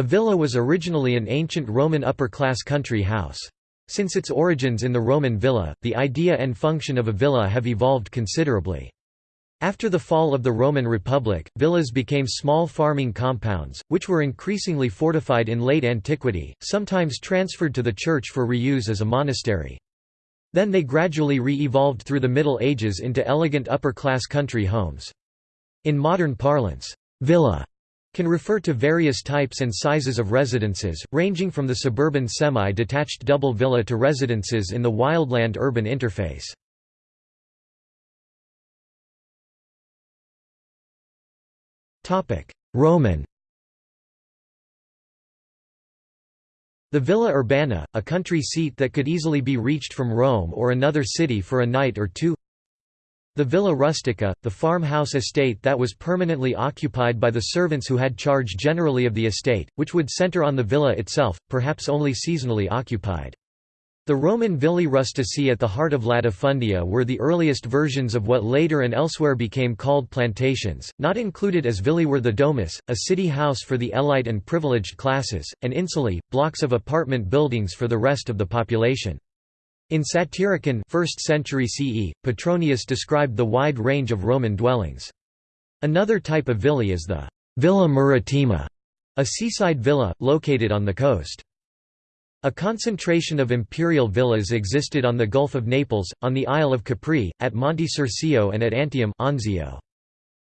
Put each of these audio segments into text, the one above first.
A villa was originally an ancient Roman upper-class country house. Since its origins in the Roman villa, the idea and function of a villa have evolved considerably. After the fall of the Roman Republic, villas became small farming compounds, which were increasingly fortified in late antiquity, sometimes transferred to the church for reuse as a monastery. Then they gradually re-evolved through the Middle Ages into elegant upper-class country homes. In modern parlance, villa can refer to various types and sizes of residences, ranging from the suburban semi-detached double villa to residences in the wildland-urban interface. Roman The Villa Urbana, a country seat that could easily be reached from Rome or another city for a night or two The Villa Rustica, the farmhouse estate that was permanently occupied by the servants who had charge generally of the estate, which would center on the villa itself, perhaps only seasonally occupied. The Roman Villi Rustici at the heart of latifundia were the earliest versions of what later and elsewhere became called plantations. Not included as villi were the domus, a city house for the elite and privileged classes, and insulae, blocks of apartment buildings for the rest of the population. In Satyricon 1st century CE, Petronius described the wide range of Roman dwellings. Another type of villi is the villa maritima, a seaside villa, located on the coast. A concentration of imperial villas existed on the Gulf of Naples, on the Isle of Capri, at Monte Circeo and at Antium Anzio.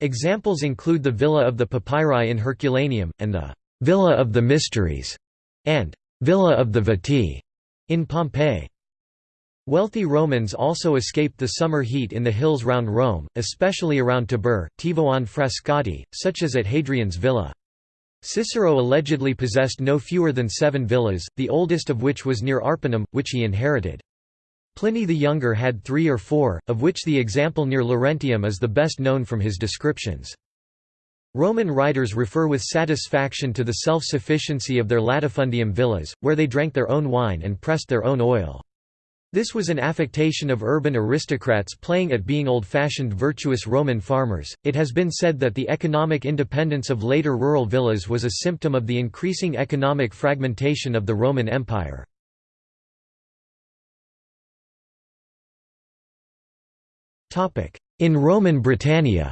Examples include the Villa of the Papyri in Herculaneum, and the «Villa of the Mysteries» and «Villa of the Vettii» in Pompeii. Wealthy Romans also escaped the summer heat in the hills round Rome, especially around Tibur, Tivoli and Frascati, such as at Hadrian's villa. Cicero allegedly possessed no fewer than seven villas, the oldest of which was near Arpinum, which he inherited. Pliny the Younger had three or four, of which the example near Laurentium is the best known from his descriptions. Roman writers refer with satisfaction to the self-sufficiency of their latifundium villas, where they drank their own wine and pressed their own oil. This was an affectation of urban aristocrats playing at being old-fashioned virtuous Roman farmers. It has been said that the economic independence of later rural villas was a symptom of the increasing economic fragmentation of the Roman Empire. Topic: In Roman Britannia.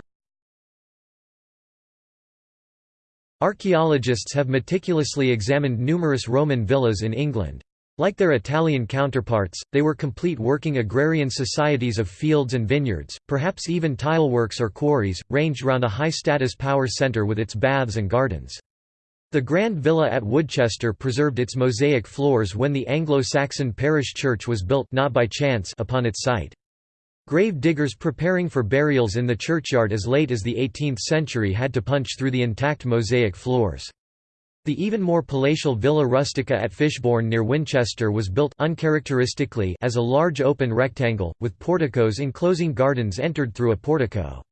Archaeologists have meticulously examined numerous Roman villas in England. Like their Italian counterparts, they were complete working agrarian societies of fields and vineyards, perhaps even tileworks or quarries, ranged round a high-status power centre with its baths and gardens. The Grand Villa at Woodchester preserved its mosaic floors when the Anglo-Saxon parish church was built not by chance upon its site. Grave diggers preparing for burials in the churchyard as late as the 18th century had to punch through the intact mosaic floors. The even more palatial Villa Rustica at Fishbourne near Chichester was built uncharacteristically as a large open rectangle, with porticos enclosing gardens entered through a portico.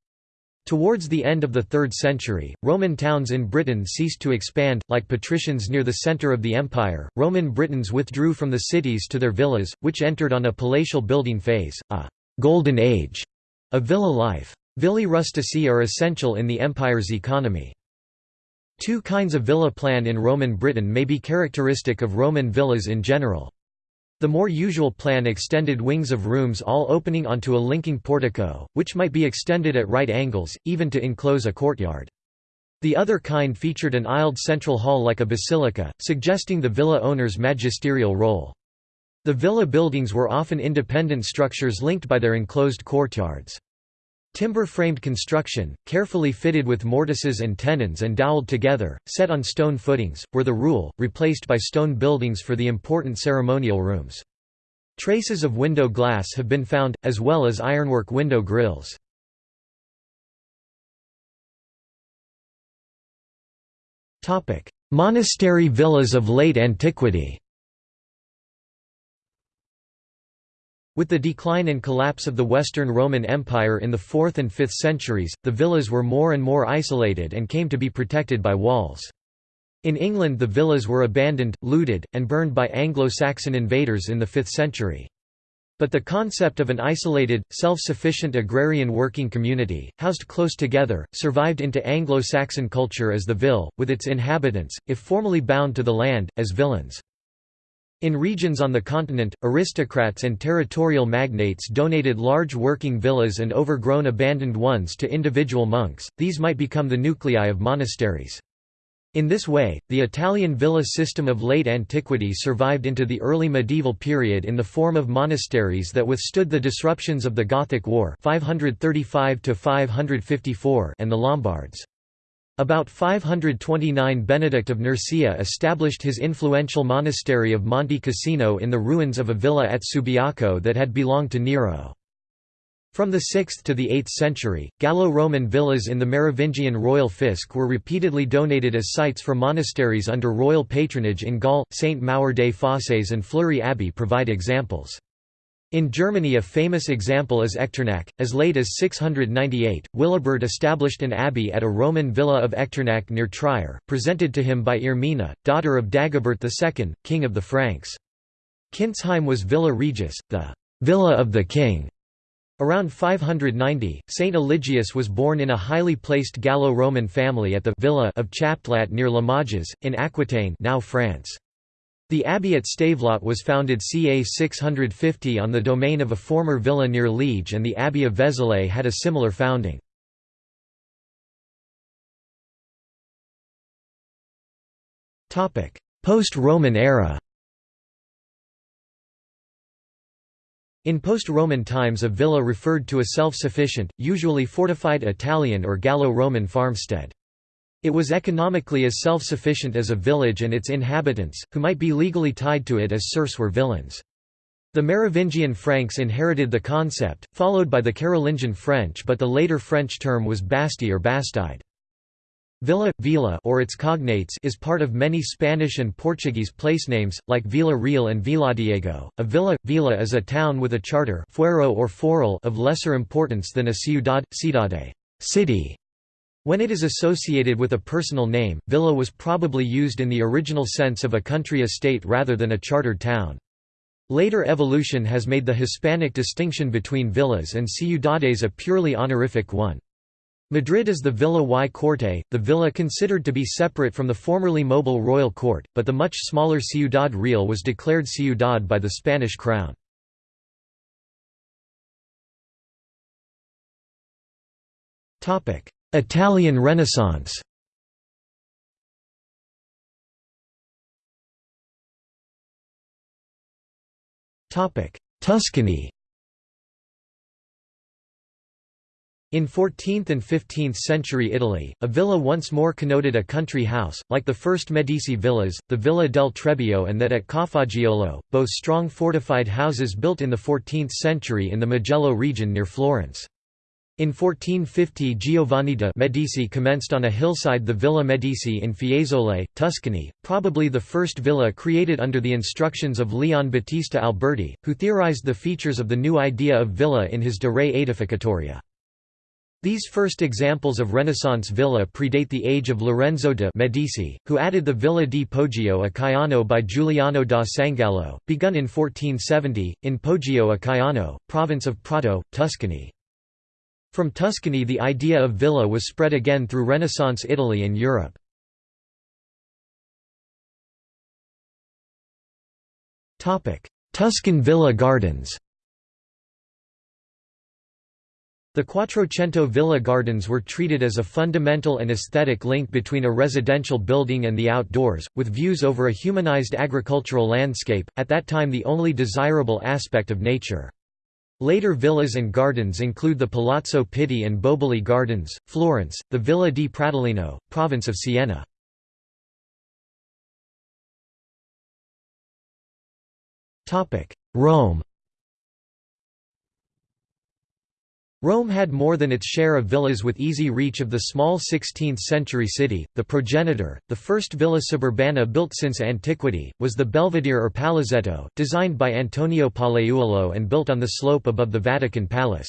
Towards the end of the 3rd century, Roman towns in Britain ceased to expand, like patricians near the centre of the empire. Roman Britons withdrew from the cities to their villas, which entered on a palatial building phase, a golden age of villa life. Villi rustici are essential in the empire's economy. Two kinds of villa plan in Roman Britain may be characteristic of Roman villas in general. The more usual plan extended wings of rooms all opening onto a linking portico, which might be extended at right angles, even to enclose a courtyard. The other kind featured an aisled central hall like a basilica, suggesting the villa owner's magisterial role. The villa buildings were often independent structures linked by their enclosed courtyards. Timber-framed construction, carefully fitted with mortises and tenons and dowelled together, set on stone footings, were the rule, replaced by stone buildings for the important ceremonial rooms. Traces of window glass have been found, as well as ironwork window grills. Monastery villas of late antiquity With the decline and collapse of the Western Roman Empire in the 4th and 5th centuries, the villas were more and more isolated and came to be protected by walls. In England the villas were abandoned, looted, and burned by Anglo-Saxon invaders in the 5th century. But the concept of an isolated, self-sufficient agrarian working community, housed close together, survived into Anglo-Saxon culture as the vill, with its inhabitants, if formally bound to the land, as villeins. In regions on the continent, aristocrats and territorial magnates donated large working villas and overgrown abandoned ones to individual monks, these might become the nuclei of monasteries. In this way, the Italian villa system of late antiquity survived into the early medieval period in the form of monasteries that withstood the disruptions of the Gothic War 535 and the Lombards. About 529 Benedict of Nursia established his influential monastery of Monte Cassino in the ruins of a villa at Subiaco that had belonged to Nero. From the 6th to the 8th century, Gallo-Roman villas in the Merovingian royal fisc were repeatedly donated as sites for monasteries under royal patronage in Gaul. St. Maur des Fosses and Fleury Abbey provide examples. In Germany a famous example is Echternach. As late as 698, Willibrord established an abbey at a Roman villa of Echternach near Trier, presented to him by Irmina, daughter of Dagobert II, king of the Franks. Kintzheim was Villa Regis, the «villa of the king», Around 590, Saint Eligius was born in a highly placed Gallo-Roman family at the villa of Chaptelat near Limoges, in Aquitaine now France. The abbey at Stavelot was founded ca 650 on the domain of a former villa near Liege and the abbey of Vézelay had a similar founding. Post-Roman era In post-Roman times a villa referred to a self-sufficient, usually fortified Italian or Gallo-Roman farmstead. It was economically as self-sufficient as a village and its inhabitants, who might be legally tied to it as serfs were villeins. The Merovingian Franks inherited the concept, followed by the Carolingian French but the later French term was basti or bastide. Villa, Vila or its cognates is part of many Spanish and Portuguese placenames, like Vila Real and Villadiego. A villa, vila is a town with a charter fuero or foral of lesser importance than a ciudad, cidade city. When it is associated with a personal name, villa was probably used in the original sense of a country estate rather than a chartered town. Later evolution has made the Hispanic distinction between villas and ciudades a purely honorific one. Madrid is the Villa y Corte, the villa considered to be separate from the formerly mobile royal court, but the much smaller Ciudad Real was declared ciudad by the Spanish crown. Italian Renaissance Tuscany In 14th and 15th century Italy, a villa once more connoted a country house, like the first Medici villas, the Villa del Trebbio and that at Cafaggiolo, both strong fortified houses built in the 14th century in the Mugello region near Florence. In 1450 Giovanni de' Medici commenced on a hillside the Villa Medici in Fiesole, Tuscany, probably the first villa created under the instructions of Leon Battista Alberti, who theorized the features of the new idea of villa in his De Re Aedificatoria. These first examples of Renaissance villa predate the age of Lorenzo de' Medici, who added the Villa di Poggio a Caiano by Giuliano da Sangallo, begun in 1470, in Poggio a Caiano, province of Prato, Tuscany. From Tuscany the idea of villa was spread again through Renaissance Italy and Europe. Tuscan villa gardens The Quattrocento Villa Gardens were treated as a fundamental and aesthetic link between a residential building and the outdoors, with views over a humanized agricultural landscape, at that time the only desirable aspect of nature. Later villas and gardens include the Palazzo Pitti and Boboli Gardens, Florence, the Villa di Pratolino, province of Siena. Rome Rome had more than its share of villas with easy reach of the small 16th-century city. The progenitor, the first villa suburbana built since antiquity, was the Belvedere or Palazzetto, designed by Antonio Pollaiuolo and built on the slope above the Vatican Palace.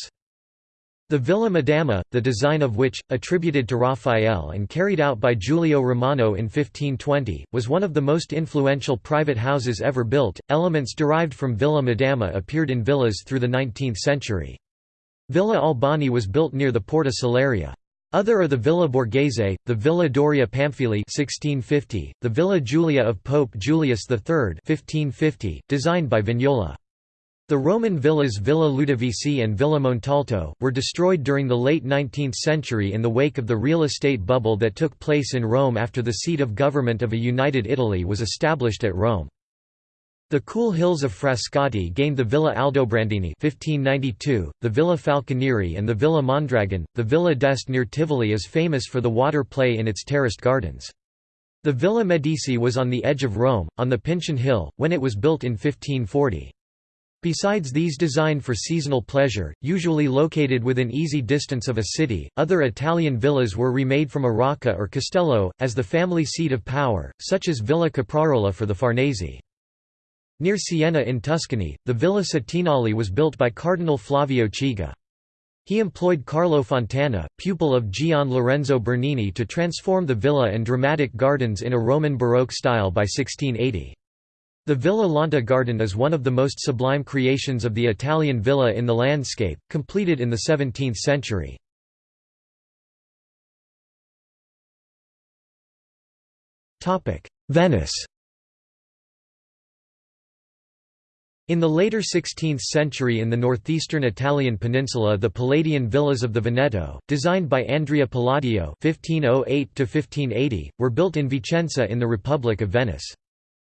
The Villa Madama, the design of which, attributed to Raphael and carried out by Giulio Romano in 1520, was one of the most influential private houses ever built. Elements derived from Villa Madama appeared in villas through the 19th century. Villa Albani was built near the Porta Salaria. Other are the Villa Borghese, the Villa Doria Pamphili 1650, the Villa Giulia of Pope Julius III 1550, designed by Vignola. The Roman villas Villa Ludovisi and Villa Montalto, were destroyed during the late 19th century in the wake of the real estate bubble that took place in Rome after the seat of government of a united Italy was established at Rome. The cool hills of Frascati gained the Villa Aldobrandini 1592, the Villa Falconieri and the Villa Mondragon. The Villa d'Este near Tivoli is famous for the water play in its terraced gardens. The Villa Medici was on the edge of Rome, on the Pincian Hill, when it was built in 1540. Besides these designed for seasonal pleasure, usually located within easy distance of a city, other Italian villas were remade from a rocca or castello, as the family seat of power, such as Villa Caprarola for the Farnese. Near Siena in Tuscany, the Villa Cetinale was built by Cardinal Flavio Chigi. He employed Carlo Fontana, pupil of Gian Lorenzo Bernini to transform the villa and dramatic gardens in a Roman Baroque style by 1680. The Villa Lante garden is one of the most sublime creations of the Italian villa in the landscape, completed in the 17th century. Venice In the later 16th century in the northeastern Italian peninsula the Palladian villas of the Veneto, designed by Andrea Palladio (1508–1580), were built in Vicenza in the Republic of Venice.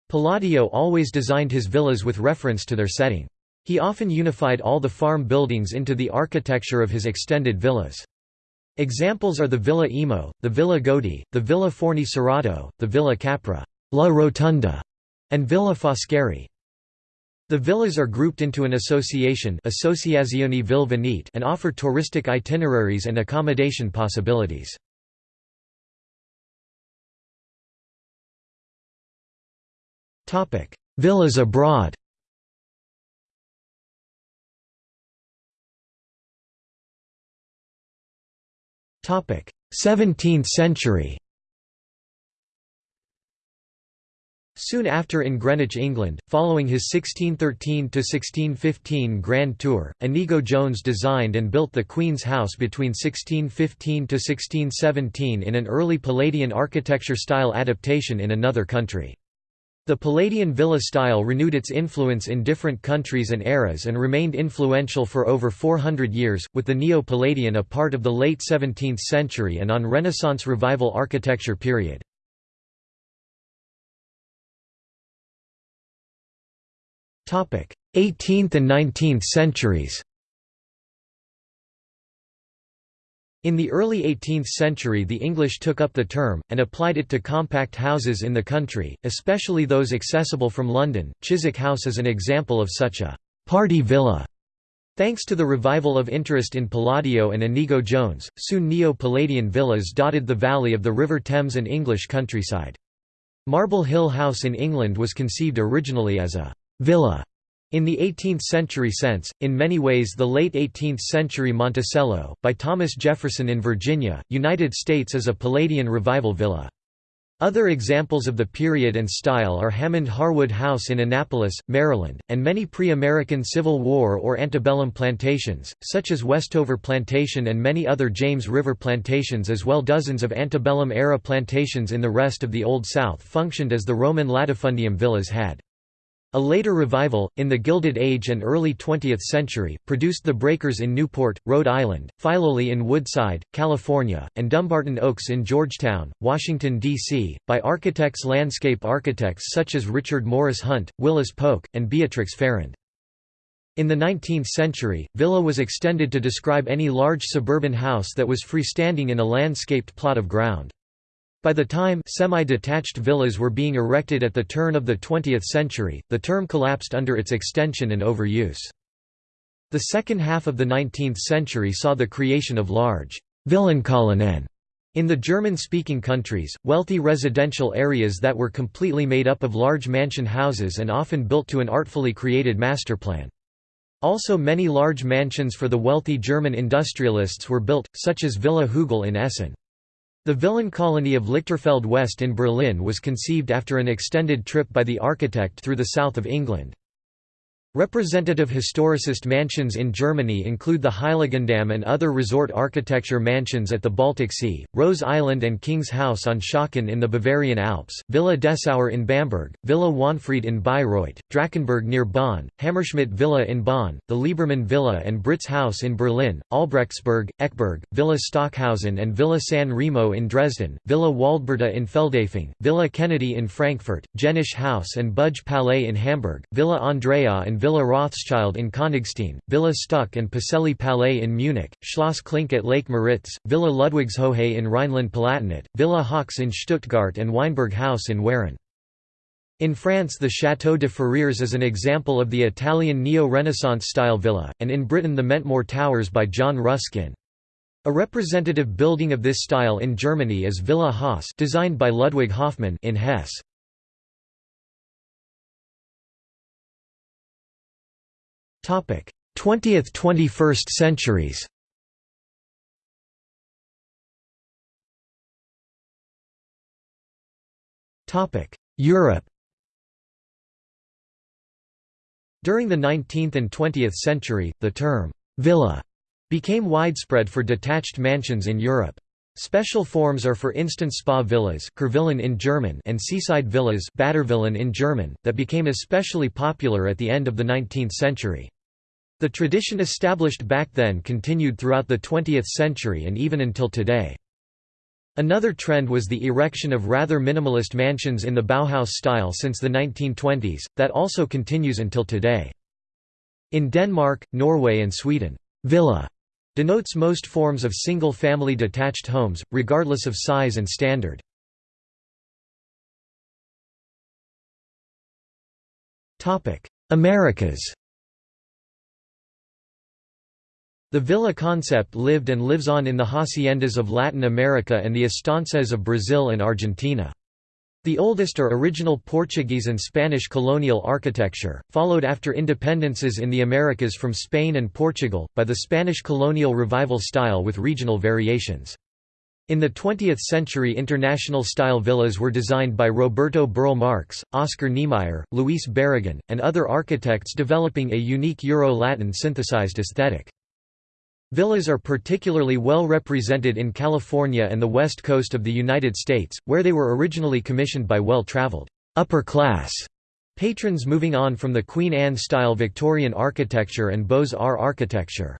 Palladio always designed his villas with reference to their setting. He often unified all the farm buildings into the architecture of his extended villas. Examples are the Villa Emo, the Villa Godi, the Villa Forni Cerato, the Villa Capra La Rotonda, and Villa Foscari. The villas are grouped into an association and offer touristic itineraries and accommodation possibilities. Villas abroad Seventeenth century Soon after in Greenwich, England, following his 1613–1615 Grand Tour, Inigo Jones designed and built the Queen's House between 1615–1617 in an early Palladian architecture-style adaptation in another country. The Palladian villa style renewed its influence in different countries and eras and remained influential for over 400 years, with the Neo-Palladian a part of the late 17th century and on Renaissance Revival architecture period. 18th and 19th centuries. In the early 18th century the English took up the term, and applied it to compact houses in the country, especially those accessible from London. Chiswick House is an example of such a «party villa». Thanks to the revival of interest in Palladio and Inigo Jones, soon Neo-Palladian villas dotted the valley of the River Thames and English countryside. Marble Hill House in England was conceived originally as a «villa» In the 18th-century sense, in many ways the late 18th-century Monticello, by Thomas Jefferson in Virginia, United States is a Palladian revival villa. Other examples of the period and style are Hammond Harwood House in Annapolis, Maryland, and many pre-American Civil War or antebellum plantations, such as Westover Plantation and many other James River plantations as well dozens of antebellum-era plantations in the rest of the Old South functioned as the Roman latifundium villas had. A later revival, in the Gilded Age and early 20th century, produced the Breakers in Newport, Rhode Island, Filoli in Woodside, California, and Dumbarton Oaks in Georgetown, Washington, D.C., by architects landscape architects such as Richard Morris Hunt, Willis Polk, and Beatrix Farrand. In the 19th century, villa was extended to describe any large suburban house that was freestanding in a landscaped plot of ground. By the time semi-detached villas were being erected at the turn of the 20th century, the term collapsed under its extension and overuse. The second half of the 19th century saw the creation of large Villenkolonien in the German-speaking countries, wealthy residential areas that were completely made up of large mansion houses and often built to an artfully created master plan. Also many large mansions for the wealthy German industrialists were built, such as Villa Hügel in Essen. The Villen colony of Lichterfelde West in Berlin was conceived after an extended trip by the architect through the south of England. Representative historicist mansions in Germany include the Heiligendamm and other resort architecture mansions at the Baltic Sea, Rose Island and King's House on Schachen in the Bavarian Alps, Villa Dessauer in Bamberg, Villa Wanfried in Bayreuth, Drachenberg near Bonn, Hammerschmidt Villa in Bonn, the Liebermann Villa and Britz House in Berlin, Albrechtsberg, Eckberg, Villa Stockhausen and Villa San Remo in Dresden, Villa Waldberta in Feldafing, Villa Kennedy in Frankfurt, Jenisch House and Budge Palais in Hamburg, Villa Andrea and Villa Rothschild in Königstein, Villa Stuck and Pacelli Palais in Munich, Schloss Klink at Lake Müritz, Villa Ludwigshöhe in Rhineland-Palatinate, Villa Haux in Stuttgart and Weinberg House in Weren. In France the Château de Ferrières is an example of the Italian Neo-Renaissance style villa, and in Britain the Mentmore Towers by John Ruskin. A representative building of this style in Germany is Villa Haas designed by Ludwig Hoffmann in Hesse. 20th–21st centuries. Europe. During the 19th and 20th century, the term «villa» became widespread for detached mansions in Europe. Special forms are for instance spa villas in German and seaside villas in German, that became especially popular at the end of the 19th century. The tradition established back then continued throughout the 20th century and even until today. Another trend was the erection of rather minimalist mansions in the Bauhaus style since the 1920s, that also continues until today. In Denmark, Norway and Sweden, «villa» denotes most forms of single-family detached homes, regardless of size and standard. Americas The villa concept lived and lives on in the haciendas of Latin America and the estancias of Brazil and Argentina. The oldest are original Portuguese and Spanish colonial architecture, followed after independences in the Americas from Spain and Portugal, by the Spanish colonial revival style with regional variations. In the 20th century international-style villas were designed by Roberto Burle Marx, Oscar Niemeyer, Luis Barragán, and other architects developing a unique Euro-Latin synthesized aesthetic. Villas are particularly well represented in California and the west coast of the United States, where they were originally commissioned by well-traveled, upper-class patrons moving on from the Queen Anne-style Victorian architecture and Beaux-Arts architecture.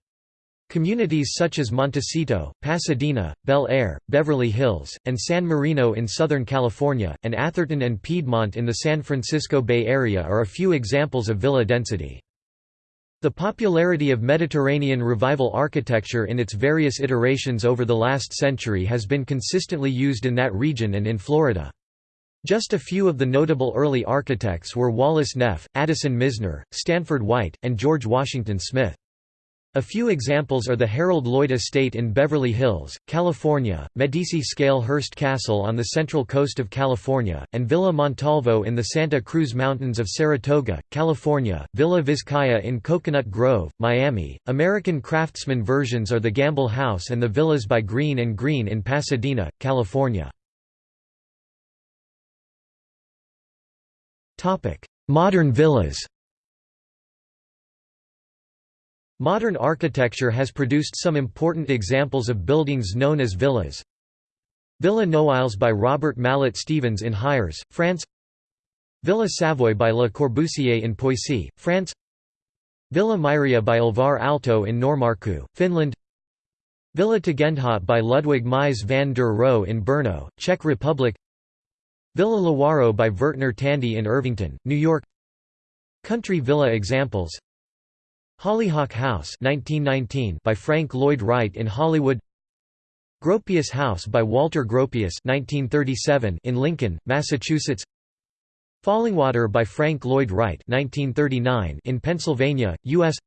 Communities such as Montecito, Pasadena, Bel Air, Beverly Hills, and San Marino in Southern California, and Atherton and Piedmont in the San Francisco Bay Area are a few examples of villa density. The popularity of Mediterranean revival architecture in its various iterations over the last century has been consistently used in that region and in Florida. Just a few of the notable early architects were Wallace Neff, Addison Mizner, Stanford White, and George Washington Smith. A few examples are the Harold Lloyd Estate in Beverly Hills, California, Medici Scale Hearst Castle on the central coast of California, and Villa Montalvo in the Santa Cruz Mountains of Saratoga, California, Villa Vizcaya in Coconut Grove, Miami. American craftsman versions are the Gamble House and the Villas by Greene and Greene in Pasadena, California. Modern villas Modern architecture has produced some important examples of buildings known as villas. Villa Noailles by Robert Mallet Stevens in Hyères, France. Villa Savoye by Le Corbusier in Poissy, France. Villa Mairea by Alvar Aalto in Noormarkku, Finland. Villa Tugendhat by Ludwig Mies van der Rohe in Brno, Czech Republic. Villa Lewaro by Vertner Tandy in Irvington, New York. Country villa examples Hollyhock House 1919 by Frank Lloyd Wright in Hollywood Gropius House by Walter Gropius 1937 in Lincoln, Massachusetts Fallingwater by Frank Lloyd Wright 1939 in Pennsylvania, U.S.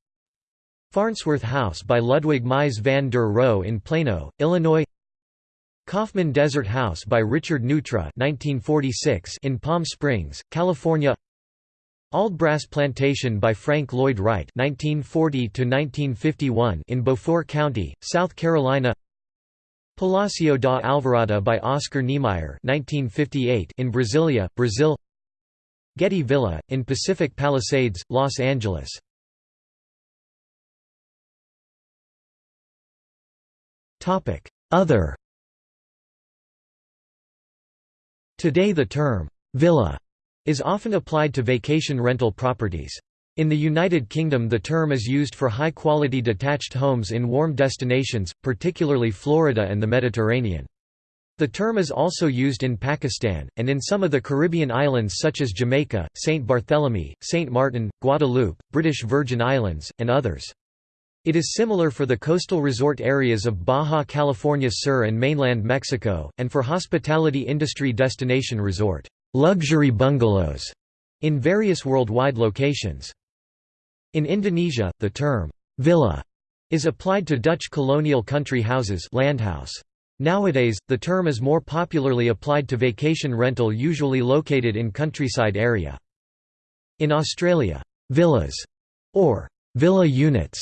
Farnsworth House by Ludwig Mies van der Rohe in Plano, Illinois Kaufmann Desert House by Richard Neutra 1946 in Palm Springs, California Auldbrass Plantation by Frank Lloyd Wright (1940–1951) in Beaufort County, South Carolina. Palacio da Alvorada by Oscar Niemeyer (1958) in Brasilia, Brazil. Getty Villa in Pacific Palisades, Los Angeles. Topic: Other. Today the term villa is often applied to vacation rental properties. In the United Kingdom the term is used for high-quality detached homes in warm destinations, particularly Florida and the Mediterranean. The term is also used in Pakistan, and in some of the Caribbean islands such as Jamaica, St. Barthélemy, St. Martin, Guadeloupe, British Virgin Islands, and others. It is similar for the coastal resort areas of Baja California Sur and mainland Mexico, and for hospitality industry destination resort luxury bungalows in various worldwide locations. In Indonesia, the term villa is applied to Dutch colonial country houses landhouse. Nowadays, the term is more popularly applied to vacation rental usually located in countryside area. In Australia, villas or villa units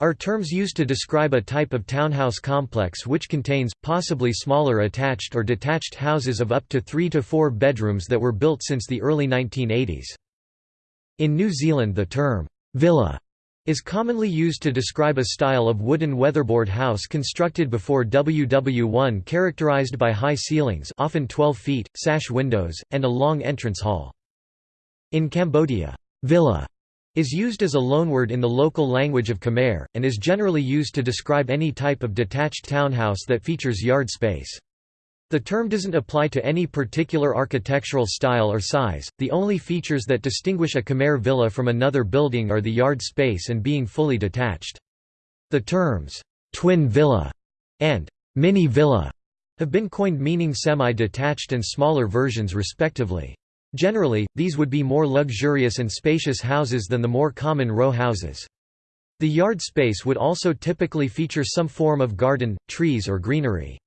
are terms used to describe a type of townhouse complex which contains, possibly smaller attached or detached houses of up to three to four bedrooms that were built since the early 1980s. In New Zealand the term, villa, is commonly used to describe a style of wooden weatherboard house constructed before WW1 characterized by high ceilings often 12 feet, sash windows, and a long entrance hall. In Cambodia, villa is used as a loanword in the local language of Khmer, and is generally used to describe any type of detached townhouse that features yard space. The term doesn't apply to any particular architectural style or size, the only features that distinguish a Khmer villa from another building are the yard space and being fully detached. The terms, twin villa and mini villa have been coined meaning semi-detached and smaller versions respectively. Generally, these would be more luxurious and spacious houses than the more common row houses. The yard space would also typically feature some form of garden, trees or greenery.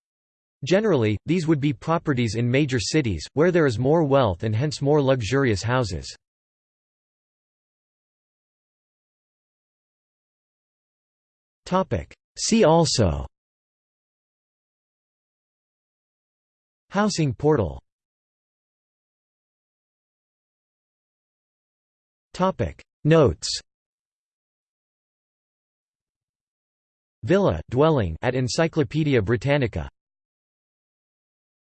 Generally, these would be properties in major cities, where there is more wealth and hence more luxurious houses. See also Housing portal Notes. Villa dwelling at Encyclopædia Britannica